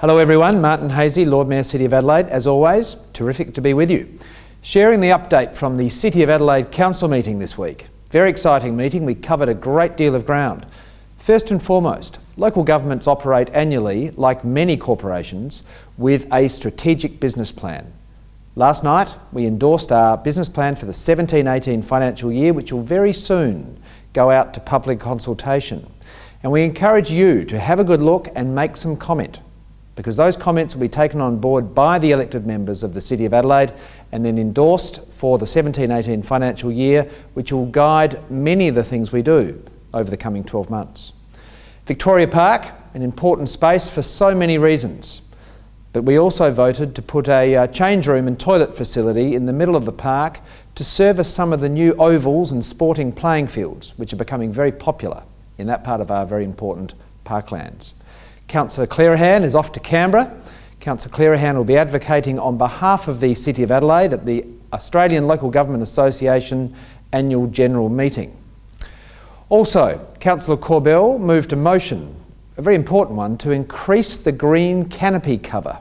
Hello everyone, Martin Haese, Lord Mayor City of Adelaide. As always, terrific to be with you. Sharing the update from the City of Adelaide Council meeting this week. Very exciting meeting, we covered a great deal of ground. First and foremost, local governments operate annually, like many corporations, with a strategic business plan. Last night, we endorsed our business plan for the 17-18 financial year, which will very soon go out to public consultation. And we encourage you to have a good look and make some comment because those comments will be taken on board by the elected members of the City of Adelaide and then endorsed for the 17-18 financial year, which will guide many of the things we do over the coming 12 months. Victoria Park, an important space for so many reasons, but we also voted to put a uh, change room and toilet facility in the middle of the park to service some of the new ovals and sporting playing fields, which are becoming very popular in that part of our very important parklands. Councillor Clerihan is off to Canberra. Councillor Clerihan will be advocating on behalf of the City of Adelaide at the Australian Local Government Association annual general meeting. Also, Councillor Corbell moved a motion, a very important one, to increase the green canopy cover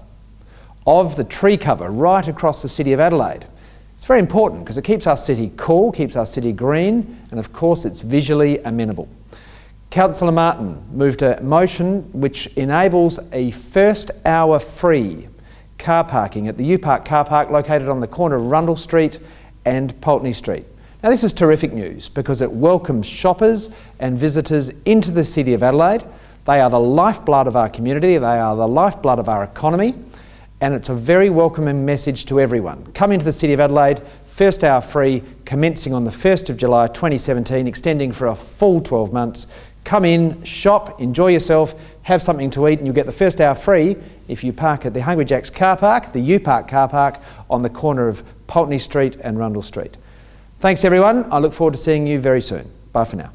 of the tree cover right across the City of Adelaide. It's very important because it keeps our city cool, keeps our city green, and of course it's visually amenable. Councillor Martin moved a motion which enables a first hour free car parking at the U Park car park located on the corner of Rundle Street and Pulteney Street. Now this is terrific news because it welcomes shoppers and visitors into the City of Adelaide. They are the lifeblood of our community, they are the lifeblood of our economy and it's a very welcoming message to everyone. Come into the City of Adelaide, first hour free, commencing on the 1st of July 2017, extending for a full 12 months. Come in, shop, enjoy yourself, have something to eat, and you'll get the first hour free if you park at the Hungry Jack's car park, the U Park car park, on the corner of Pulteney Street and Rundle Street. Thanks everyone. I look forward to seeing you very soon. Bye for now.